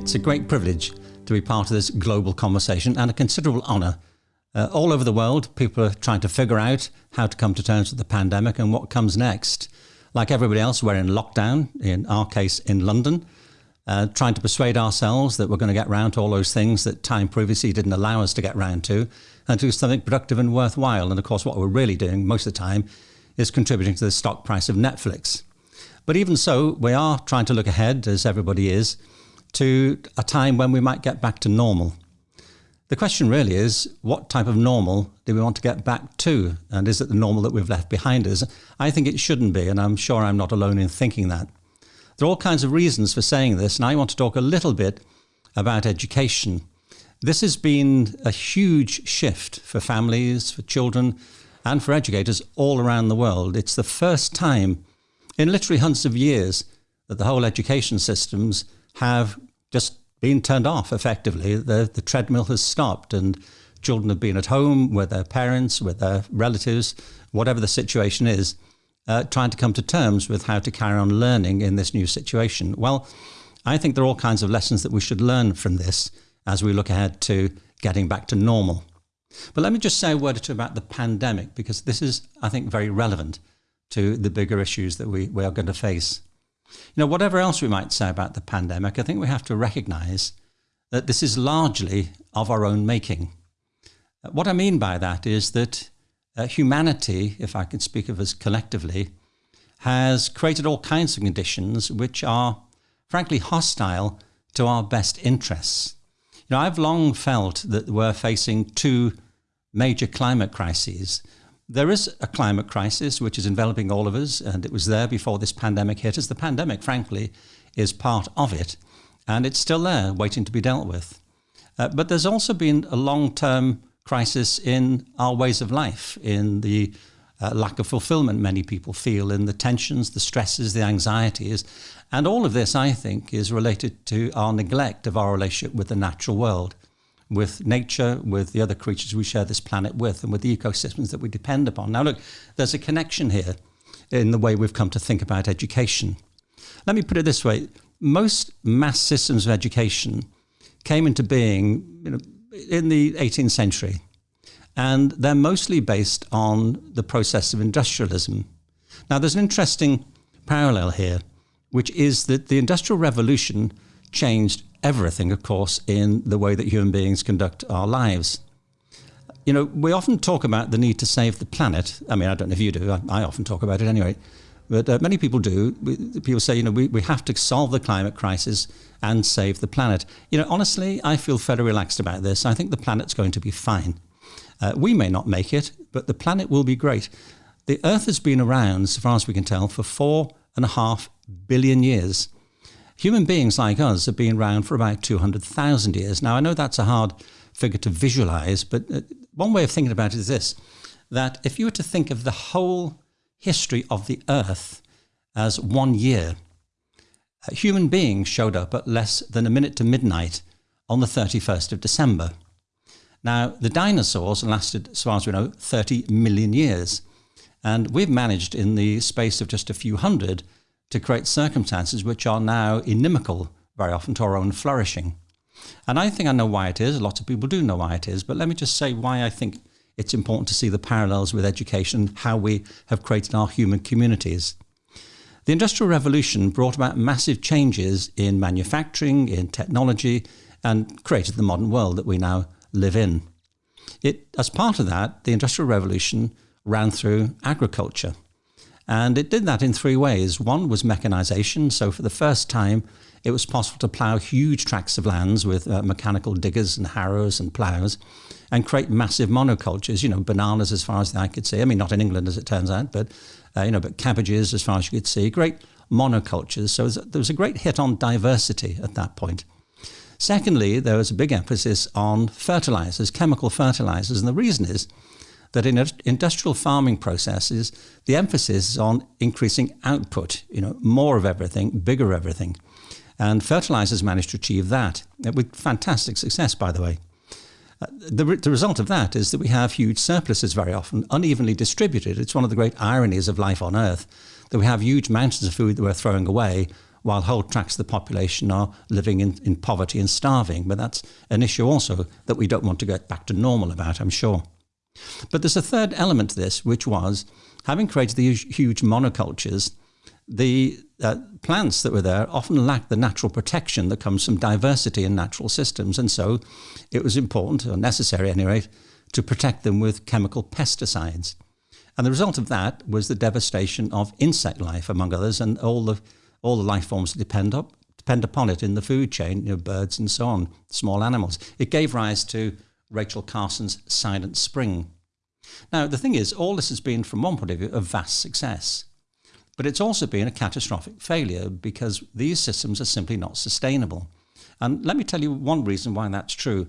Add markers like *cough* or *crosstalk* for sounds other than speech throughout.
It's a great privilege to be part of this global conversation and a considerable honour. Uh, all over the world, people are trying to figure out how to come to terms with the pandemic and what comes next. Like everybody else, we're in lockdown, in our case in London, uh, trying to persuade ourselves that we're going to get round to all those things that time previously didn't allow us to get round to and do something productive and worthwhile. And of course, what we're really doing most of the time is contributing to the stock price of Netflix. But even so, we are trying to look ahead, as everybody is, to a time when we might get back to normal. The question really is what type of normal do we want to get back to? And is it the normal that we've left behind us? I think it shouldn't be, and I'm sure I'm not alone in thinking that. There are all kinds of reasons for saying this, and I want to talk a little bit about education. This has been a huge shift for families, for children, and for educators all around the world. It's the first time in literally hundreds of years that the whole education systems have just been turned off effectively. The, the treadmill has stopped and children have been at home with their parents, with their relatives, whatever the situation is, uh, trying to come to terms with how to carry on learning in this new situation. Well, I think there are all kinds of lessons that we should learn from this as we look ahead to getting back to normal. But let me just say a word or two about the pandemic, because this is, I think, very relevant to the bigger issues that we, we are going to face. You know, whatever else we might say about the pandemic, I think we have to recognize that this is largely of our own making. Uh, what I mean by that is that uh, humanity, if I can speak of us collectively, has created all kinds of conditions which are frankly hostile to our best interests. You know, I've long felt that we're facing two major climate crises there is a climate crisis which is enveloping all of us, and it was there before this pandemic hit us. The pandemic, frankly, is part of it, and it's still there waiting to be dealt with. Uh, but there's also been a long term crisis in our ways of life, in the uh, lack of fulfillment many people feel, in the tensions, the stresses, the anxieties. And all of this, I think, is related to our neglect of our relationship with the natural world with nature, with the other creatures we share this planet with, and with the ecosystems that we depend upon. Now, look, there's a connection here in the way we've come to think about education. Let me put it this way most mass systems of education came into being you know, in the 18th century, and they're mostly based on the process of industrialism. Now, there's an interesting parallel here, which is that the Industrial Revolution changed everything, of course, in the way that human beings conduct our lives. You know, we often talk about the need to save the planet. I mean, I don't know if you do, I, I often talk about it anyway. But uh, many people do. We, people say, you know, we, we have to solve the climate crisis and save the planet. You know, honestly, I feel fairly relaxed about this. I think the planet's going to be fine. Uh, we may not make it, but the planet will be great. The Earth has been around, so far as we can tell, for four and a half billion years. Human beings like us have been around for about 200,000 years. Now, I know that's a hard figure to visualize, but uh, one way of thinking about it is this that if you were to think of the whole history of the Earth as one year, human beings showed up at less than a minute to midnight on the 31st of December. Now, the dinosaurs lasted, as far as we know, 30 million years. And we've managed in the space of just a few hundred to create circumstances which are now inimical very often to our own flourishing. And I think I know why it is. Lots of people do know why it is. But let me just say why I think it's important to see the parallels with education, how we have created our human communities. The Industrial Revolution brought about massive changes in manufacturing, in technology, and created the modern world that we now live in. It, as part of that, the Industrial Revolution ran through agriculture. And it did that in three ways. One was mechanization. So for the first time, it was possible to plow huge tracts of lands with uh, mechanical diggers and harrows and plows and create massive monocultures, you know, bananas as far as eye could see. I mean, not in England as it turns out, but, uh, you know, but cabbages as far as you could see. Great monocultures. So there was a great hit on diversity at that point. Secondly, there was a big emphasis on fertilizers, chemical fertilizers. And the reason is that in industrial farming processes, the emphasis is on increasing output, you know, more of everything, bigger everything. And fertilizers managed to achieve that uh, with fantastic success, by the way. Uh, the, the result of that is that we have huge surpluses very often, unevenly distributed. It's one of the great ironies of life on Earth that we have huge mountains of food that we're throwing away while whole tracts of the population are living in, in poverty and starving. But that's an issue also that we don't want to get back to normal about, I'm sure. But there's a third element to this, which was having created these huge monocultures, the uh, plants that were there often lacked the natural protection that comes from diversity in natural systems. And so it was important, or necessary anyway, to protect them with chemical pesticides. And the result of that was the devastation of insect life, among others, and all the all the life forms that depend up depend upon it in the food chain, you know, birds and so on, small animals. It gave rise to Rachel Carson's Silent Spring. Now, the thing is, all this has been, from one point of view, a vast success. But it's also been a catastrophic failure because these systems are simply not sustainable. And let me tell you one reason why that's true.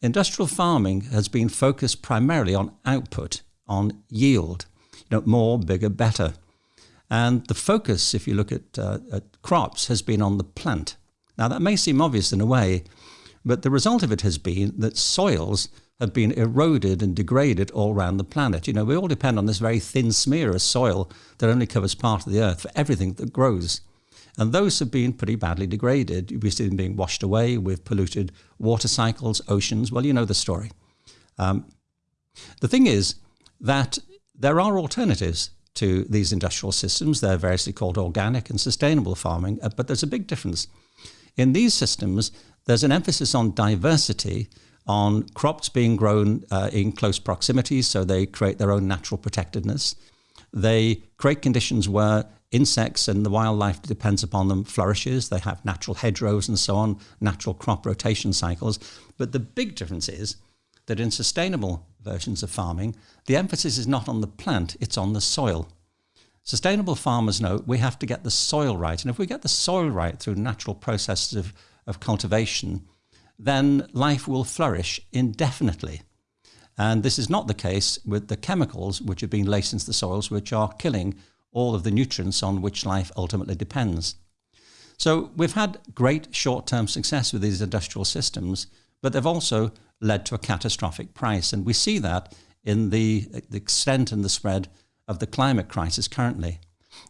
Industrial farming has been focused primarily on output, on yield, you know, more, bigger, better. And the focus, if you look at, uh, at crops, has been on the plant. Now, that may seem obvious in a way, but the result of it has been that soils have been eroded and degraded all around the planet. You know, we all depend on this very thin smear of soil that only covers part of the earth for everything that grows. And those have been pretty badly degraded. We see them being washed away with polluted water cycles, oceans. Well, you know the story. Um, the thing is that there are alternatives to these industrial systems. They're variously called organic and sustainable farming, uh, but there's a big difference. In these systems, there's an emphasis on diversity, on crops being grown uh, in close proximity, so they create their own natural protectedness. They create conditions where insects and the wildlife depends upon them flourishes. They have natural hedgerows and so on, natural crop rotation cycles. But the big difference is that in sustainable versions of farming, the emphasis is not on the plant, it's on the soil. Sustainable farmers know we have to get the soil right. And if we get the soil right through natural processes of, of cultivation, then life will flourish indefinitely. And this is not the case with the chemicals which have been laced into the soils, which are killing all of the nutrients on which life ultimately depends. So we've had great short-term success with these industrial systems, but they've also led to a catastrophic price. And we see that in the, the extent and the spread of the climate crisis currently.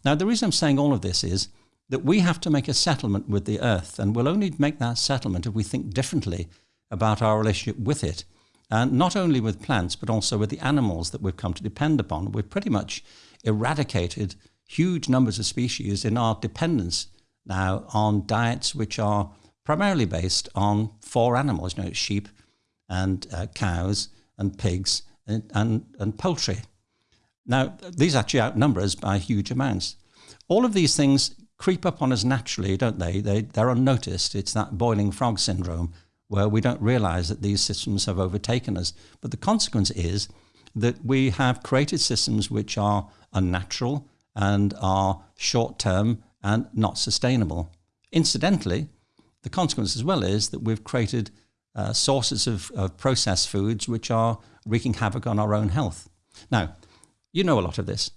Now, the reason I'm saying all of this is that we have to make a settlement with the earth, and we'll only make that settlement if we think differently about our relationship with it. And not only with plants, but also with the animals that we've come to depend upon. We've pretty much eradicated huge numbers of species in our dependence now on diets which are primarily based on four animals, you know, sheep and uh, cows and pigs and, and, and poultry. Now, these actually outnumber us by huge amounts. All of these things creep up on us naturally, don't they? they they're unnoticed. It's that boiling frog syndrome where we don't realize that these systems have overtaken us. But the consequence is that we have created systems which are unnatural and are short term and not sustainable. Incidentally, the consequence as well is that we've created uh, sources of, of processed foods which are wreaking havoc on our own health. Now, you know a lot of this.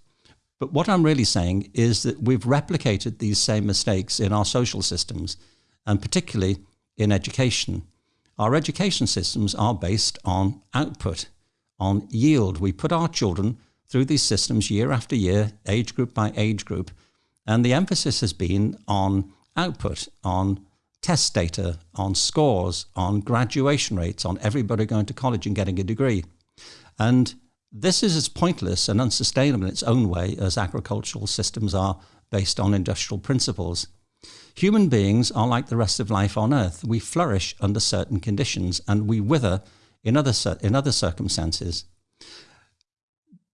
But what I'm really saying is that we've replicated these same mistakes in our social systems, and particularly in education. Our education systems are based on output, on yield. We put our children through these systems year after year, age group by age group, and the emphasis has been on output, on test data, on scores, on graduation rates, on everybody going to college and getting a degree. And this is as pointless and unsustainable in its own way as agricultural systems are based on industrial principles. Human beings are like the rest of life on Earth. We flourish under certain conditions and we wither in other, in other circumstances.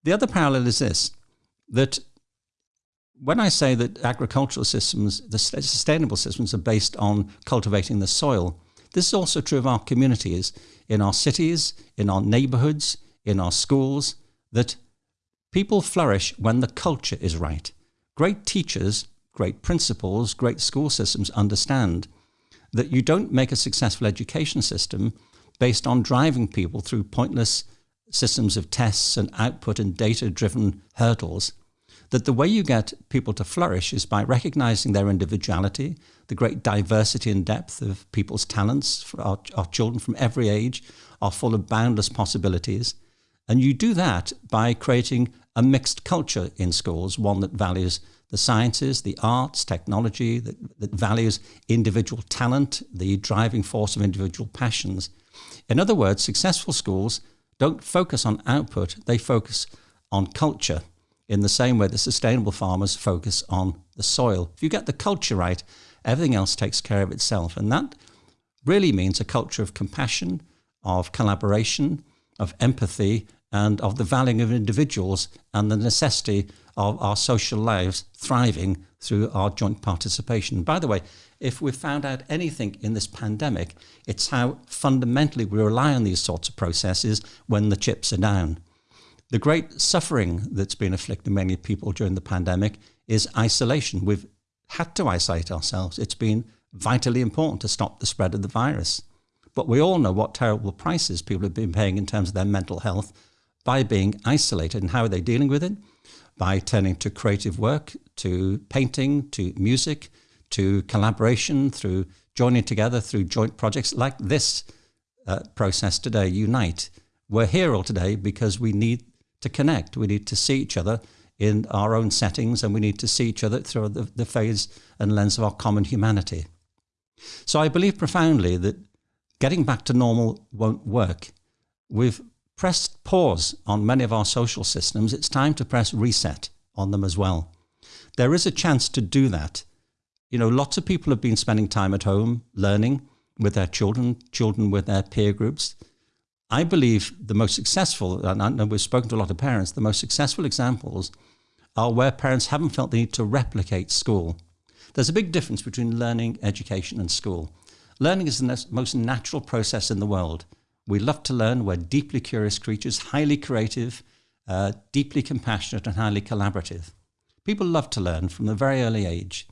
The other parallel is this, that when I say that agricultural systems, the sustainable systems are based on cultivating the soil, this is also true of our communities, in our cities, in our neighborhoods, in our schools that people flourish when the culture is right. Great teachers, great principals, great school systems understand that you don't make a successful education system based on driving people through pointless systems of tests and output and data-driven hurdles, that the way you get people to flourish is by recognizing their individuality, the great diversity and depth of people's talents. Our, our children from every age are full of boundless possibilities, and you do that by creating a mixed culture in schools, one that values the sciences, the arts, technology, that, that values individual talent, the driving force of individual passions. In other words, successful schools don't focus on output, they focus on culture in the same way that sustainable farmers focus on the soil. If you get the culture right, everything else takes care of itself. And that really means a culture of compassion, of collaboration, of empathy, and of the valuing of individuals and the necessity of our social lives thriving through our joint participation. By the way, if we've found out anything in this pandemic, it's how fundamentally we rely on these sorts of processes when the chips are down. The great suffering that's been afflicting many people during the pandemic is isolation. We've had to isolate ourselves. It's been vitally important to stop the spread of the virus. But we all know what terrible prices people have been paying in terms of their mental health by being isolated. And how are they dealing with it? By turning to creative work, to painting, to music, to collaboration, through joining together through joint projects like this uh, process today, Unite. We're here all today because we need to connect. We need to see each other in our own settings and we need to see each other through the, the phase and lens of our common humanity. So I believe profoundly that getting back to normal won't work. We've pressed pause on many of our social systems. It's time to press reset on them as well. There is a chance to do that. You know, lots of people have been spending time at home learning with their children, children with their peer groups. I believe the most successful, and we've spoken to a lot of parents, the most successful examples are where parents haven't felt the need to replicate school. There's a big difference between learning, education, and school. Learning is the most natural process in the world. We love to learn. We're deeply curious creatures, highly creative, uh, deeply compassionate, and highly collaborative. People love to learn from a very early age.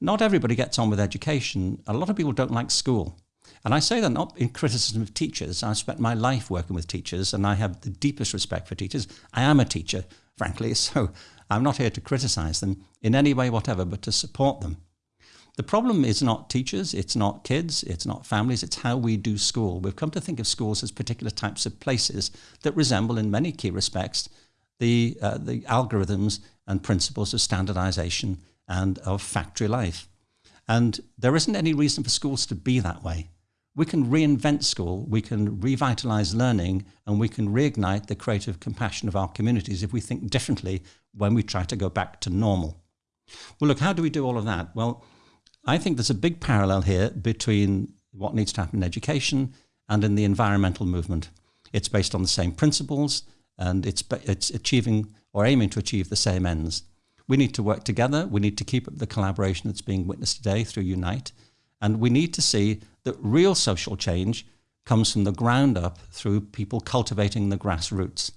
Not everybody gets on with education. A lot of people don't like school. And I say that not in criticism of teachers. I've spent my life working with teachers and I have the deepest respect for teachers. I am a teacher, frankly, *laughs* so I'm not here to criticize them in any way whatever, but to support them. The problem is not teachers, it's not kids, it's not families, it's how we do school. We've come to think of schools as particular types of places that resemble, in many key respects, the, uh, the algorithms and principles of standardization and of factory life. And there isn't any reason for schools to be that way. We can reinvent school, we can revitalize learning, and we can reignite the creative compassion of our communities if we think differently when we try to go back to normal. Well, look, how do we do all of that? Well, I think there's a big parallel here between what needs to happen in education and in the environmental movement. It's based on the same principles and it's, it's achieving or aiming to achieve the same ends. We need to work together. We need to keep up the collaboration that's being witnessed today through Unite. And we need to see that real social change comes from the ground up through people cultivating the grassroots.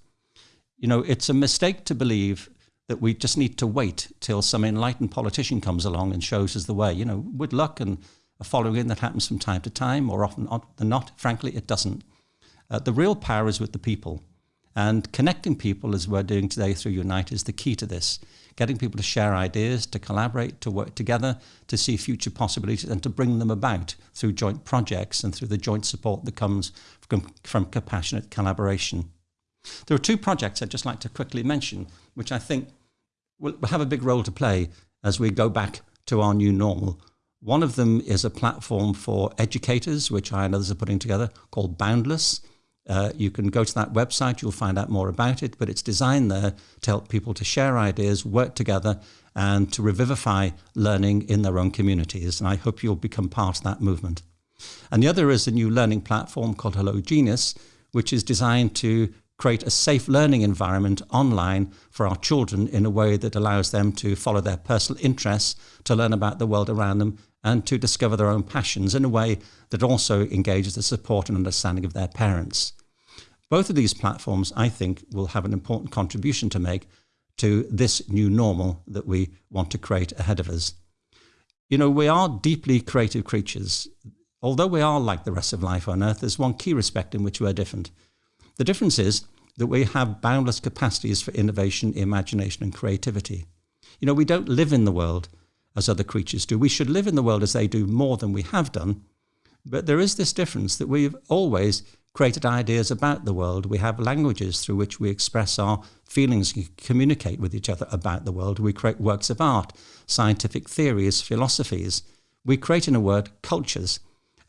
You know, it's a mistake to believe that we just need to wait till some enlightened politician comes along and shows us the way. You know, with luck and a following in that happens from time to time, or often than not, frankly, it doesn't. Uh, the real power is with the people. And connecting people, as we're doing today through Unite, is the key to this. Getting people to share ideas, to collaborate, to work together, to see future possibilities, and to bring them about through joint projects and through the joint support that comes from, from compassionate collaboration. There are two projects I'd just like to quickly mention, which I think will have a big role to play as we go back to our new normal. One of them is a platform for educators, which I and others are putting together, called Boundless. Uh, you can go to that website, you'll find out more about it, but it's designed there to help people to share ideas, work together, and to revivify learning in their own communities. And I hope you'll become part of that movement. And the other is a new learning platform called Hello Genius, which is designed to create a safe learning environment online for our children in a way that allows them to follow their personal interests, to learn about the world around them, and to discover their own passions in a way that also engages the support and understanding of their parents. Both of these platforms, I think, will have an important contribution to make to this new normal that we want to create ahead of us. You know, we are deeply creative creatures. Although we are like the rest of life on Earth, there's one key respect in which we are different. The difference is that we have boundless capacities for innovation, imagination, and creativity. You know, we don't live in the world as other creatures do. We should live in the world as they do more than we have done. But there is this difference that we've always created ideas about the world. We have languages through which we express our feelings, and communicate with each other about the world. We create works of art, scientific theories, philosophies. We create, in a word, cultures.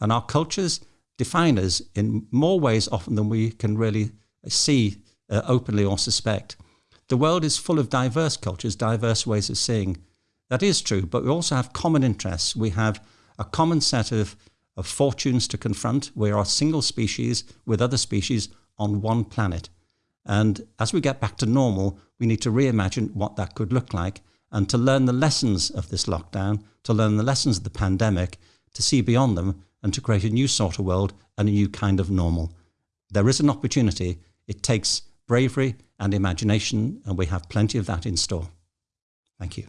And our cultures define us in more ways often than we can really see uh, openly or suspect. The world is full of diverse cultures, diverse ways of seeing. That is true, but we also have common interests. We have a common set of, of fortunes to confront. We are a single species with other species on one planet. And as we get back to normal, we need to reimagine what that could look like and to learn the lessons of this lockdown, to learn the lessons of the pandemic, to see beyond them and to create a new sort of world and a new kind of normal. There is an opportunity. It takes bravery and imagination, and we have plenty of that in store. Thank you.